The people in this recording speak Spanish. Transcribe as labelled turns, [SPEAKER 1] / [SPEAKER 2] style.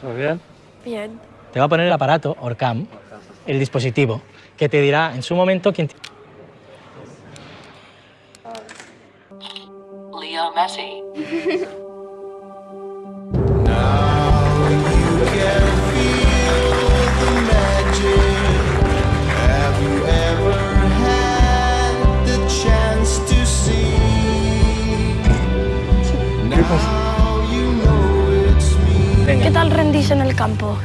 [SPEAKER 1] ¿Todo bien?
[SPEAKER 2] Bien.
[SPEAKER 3] Te va a poner el aparato, Orcam, el dispositivo, que te dirá en su momento quién...
[SPEAKER 4] Leo Messi.
[SPEAKER 5] Have you
[SPEAKER 2] ¿Qué tal rendís en el campo?